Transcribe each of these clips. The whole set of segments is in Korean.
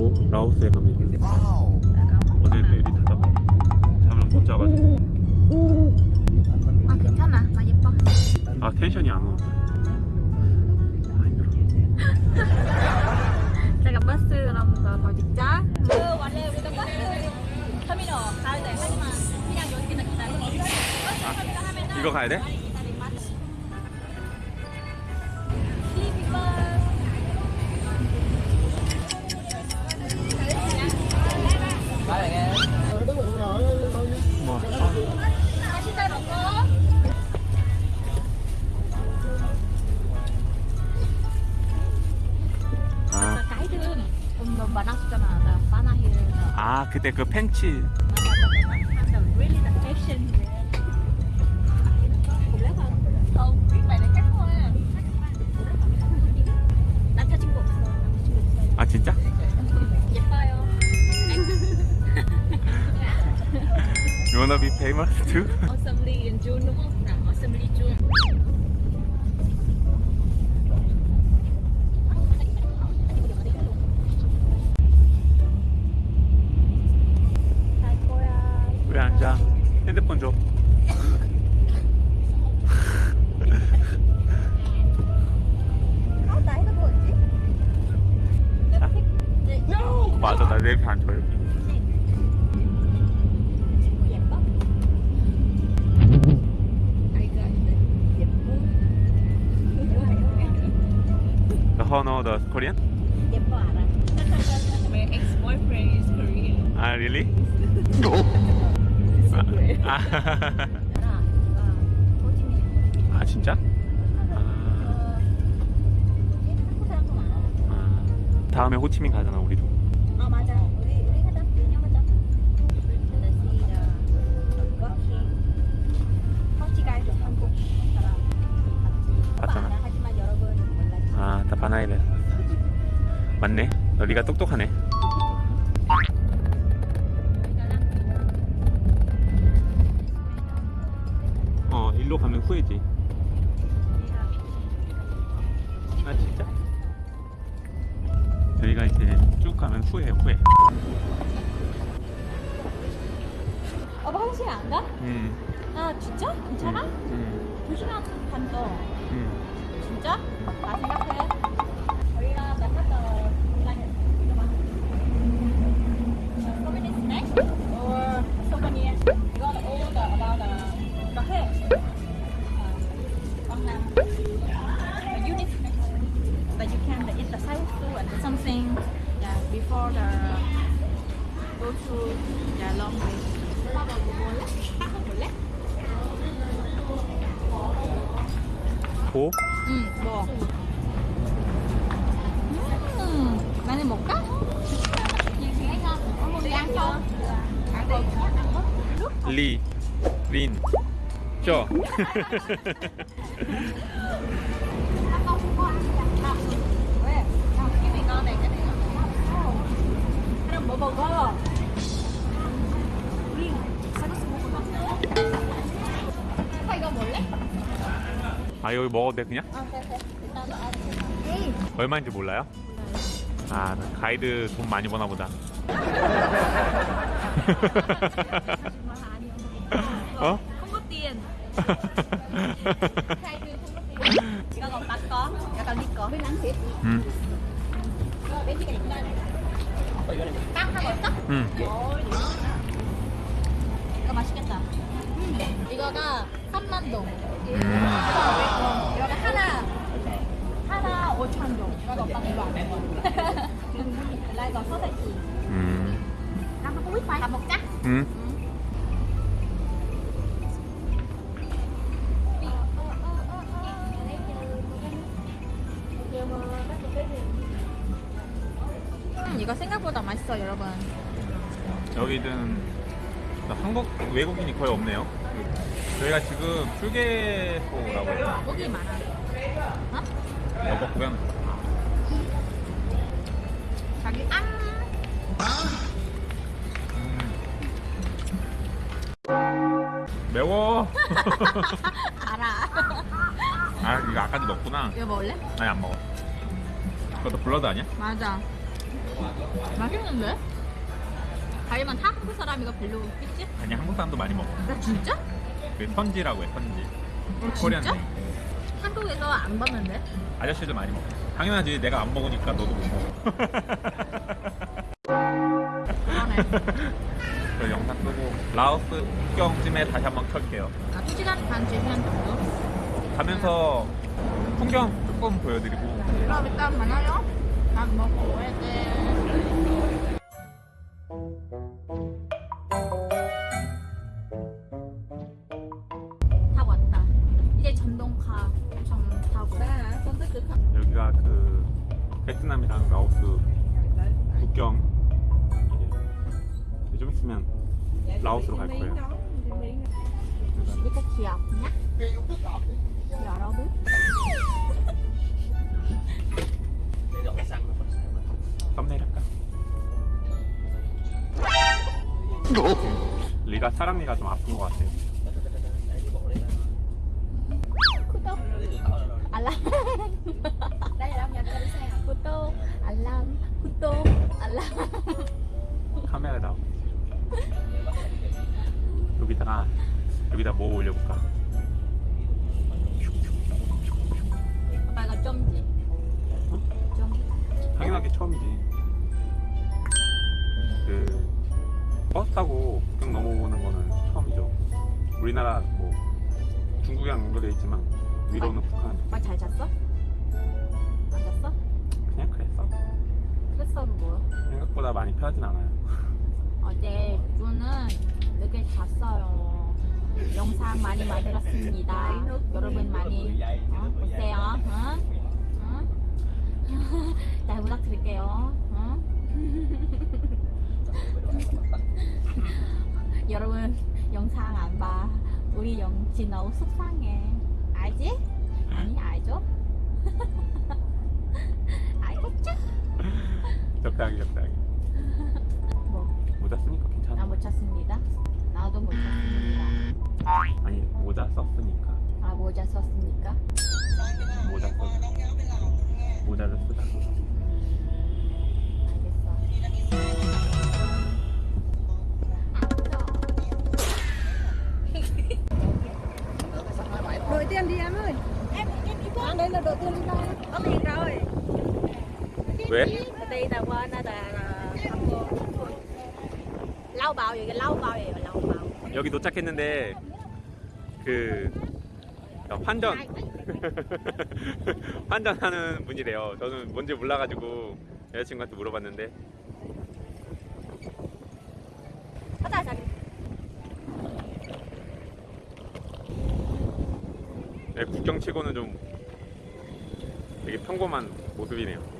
타고 라오스에 갑니다. 어제 내리 타다가 잠을 못 자가지고 아 괜찮아 나 예뻐 아 tension이 안 오는데. 아 힘들어. 제가 버스랑 더 찍자 그 원래 우리가 버스 터미널 가야 돼. 하지만 그냥 여기는 기다려. 버스 터미널 하면은 이거 가야 돼? 남자친구 없어 아 진짜? 예뻐요. You wanna be famous too? Assembly in June đúng không? Nào, Assembly June. 핸드폰 줘. 어 나이가 뭐였지? 맞아 나내 이렇게 앉아 여기. The Honor the Korean? 예뻐 알아 My ex-boyfriend is Korean. 아 really? 아, 아 진짜? 아, 아. 다음에 호치민 가잖아 우리도. 아 맞아 우리 우리 가자 내년 가자 맞잖아. 알아. 하지만 여러분 몰랐지 아, 다 바나이래. 맞네. 너 네가 똑똑하네. 후회지. 아, 진짜? 저희가 이제 쭉 가면 후회해, 후회. 오빠 화장실 안 가? 음. 아, 진짜? 괜찮아? 음. 두 시간 반 더. 음. 진짜? 나 생각해. 저희가 나갔다 So many snacks or Uh, on the the unit snacks. But you can eat the side food and something yeah, before the go to the long way. 오빠 뭐 먹을래? 빵 먹을래? 고? 응, 먹어. 음, 많이 먹까? Có đi ăn không? Ăn đi. 리. 린. 쪄. 왜? 야, cái này ngon này, cái này ngon. Cái này 먹어, 먹어. 우리 쌀국수 먹을까? 오빠 이거 먹을래? 아, 여기 먹어도 돼, 그냥? 얼마인지 몰라요? 아, 가이드 돈 많이 버나 보다. 어? Còn tắt có, 약간 네 거. 응. 빵 하고 있어? 응. 이거 맛있겠다. 이거가 3만 동. 음. 이거가 하나 하나 5천 동. 이거 오빠 이거 안 먹어. 나 이거 소세지. 음, 나. 다 먹자. 응. 음, 이거 생각보다 맛있어 여러분. 여기는 한국 외국인이 거의 없네요. 저희가 지금 휴게소라고 해요. 고기 많아. 어? 여보 고양. 자기 안. 매워. 알아. 아 이거 아까도 먹구나. 이거 먹을래? 아니 안 먹어. 그것도 블러드 아니야? 맞아. 맛있는데? 하지만 다 한국 사람이가 별로 없겠지? 아니 한국 사람도 많이 먹어. 나 진짜? 그 선지라고 해 선지. 어, 코리안 진짜? 한국에서 안 봤는데? 아저씨들 많이 먹어. 당연하지. 내가 안 먹으니까 너도 못 먹어. 그러네. 저 영상 끄고 라오스 국경쯤에 다시 한번 켤게요. 아, 2시간 반, 3시간 정도? 가면서 풍경 조금 보여드리고 그럼 일단 만나요. 난 먹고 와야 돼. 다 왔다. 이제 전동카 좀 타고. 여기가 그 베트남이랑 라오스 국경 이제 좀 있으면 라오스로 갈 거예요. 이거 귀엽냐? 리가 사람이가 좀 아픈 것 같아요. 구독. 알람. 구독 알람. 구독. 알람. 카메라 나오. 여기다가 여기다 뭐 올려볼까? 오빠 이거 좀지. 좀 당연하게 처음이지. 타고 국경 넘어오는 거는 처음이죠. 우리나라 뭐 중국이랑 연결돼 있지만 위로는 북한. 오빠 잘 잤어? 안 잤어? 그냥 그랬어. 그랬어 뭐 생각보다 많이 편하진 않아요. 어제 주는 늦게 잤어요 영상 많이 만들었습니다 여러분 많이 어? 보세요 응? 응? 잘 부탁드릴게요 영상 안 봐 우리 영지 너무 속상해 알지? 아니 알죠? 알겠죠? 적당히 적당히. 뭐 모자 쓰니까 괜찮아. 나못 찾습니다. 나도 못 찾습니다. 아니 모 Đây là là lau bao vậy, lau bao vậy, lau bao. 여기 도착했는데 그 환전 환전하는 분이래요. 저는 뭔지 몰라가지고 여자친구한테 물어봤는데 하자, 자기. 네, 국경 치고는 좀 되게 평범한 모습이네요.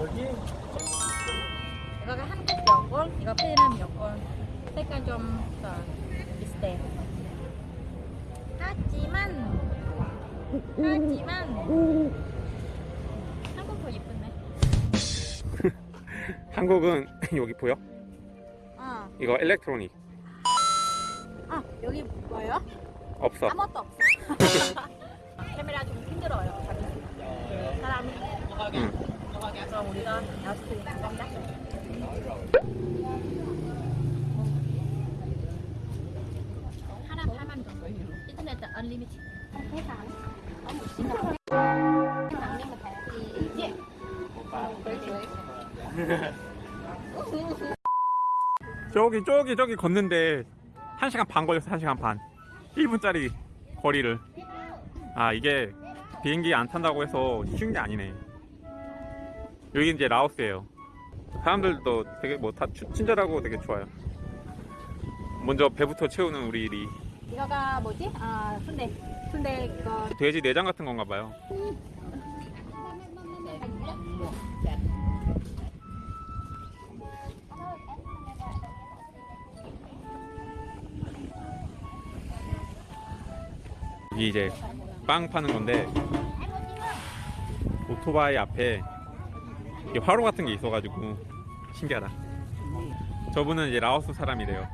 여기 이거가 한국 여권, 이거 베트남 여권. 색깔 좀 더 비슷해. 하지만 하지만 한국 더 예쁜데. 한국은 여기 보여? 어. 이거 일렉트로닉 아 여기 뭐예요? 없어. 아무것도 없어. 카메라 좀 힘들어요. 그 사람이. 응. 그럼 우리가 여섯 간다. 하나 8만 정도. 인터넷 언리미티드. 세상. 너무 심각해. 당기면 돼야지. 예. 저기 저기 저기 걷는데 1시간 반 걸렸어 1시간 반 1분짜리 거리를 아 이게 비행기 안 탄다고 해서 쉬운 게 아니네 여기 이제 라오스예요. 사람들도 되게 뭐 다 친절하고 되게 좋아요. 먼저 배부터 채우는 우리 일이. 이거가 뭐지? 아 순대. 순대 이거. 돼지 내장 같은 건가 봐요. 이게 이제 빵 파는 건데 오토바이 앞에 이게 화로 같은 게 있어가지고 신기하다. 저분은 이제 라오스 사람이래요.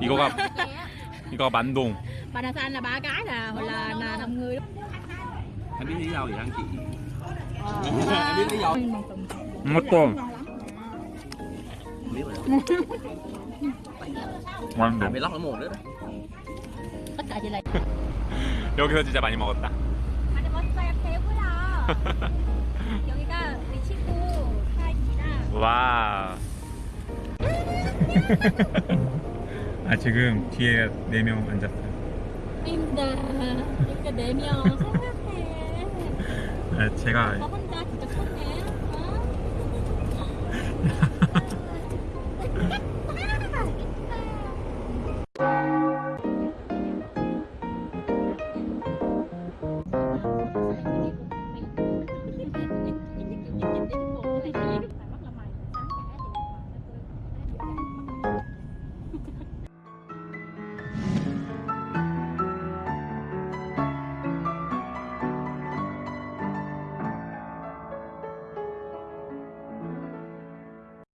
이거가 bánh kia á. 이거 만동. banana xanh là ba cái là hoặc là là năm người anh biết lý do gì anh chị anh biết lý do 이것도 biết rồi 만동. anh bị lóc ở mồm nữa đó 여기서 진짜 많이 먹었다. theo cái đó 여기가 우리 친구 사이지랑 와. 아 지금 뒤에 네 명 앉았어요. 힘들어 이렇게 네명 생각해 아, 제가 너 혼자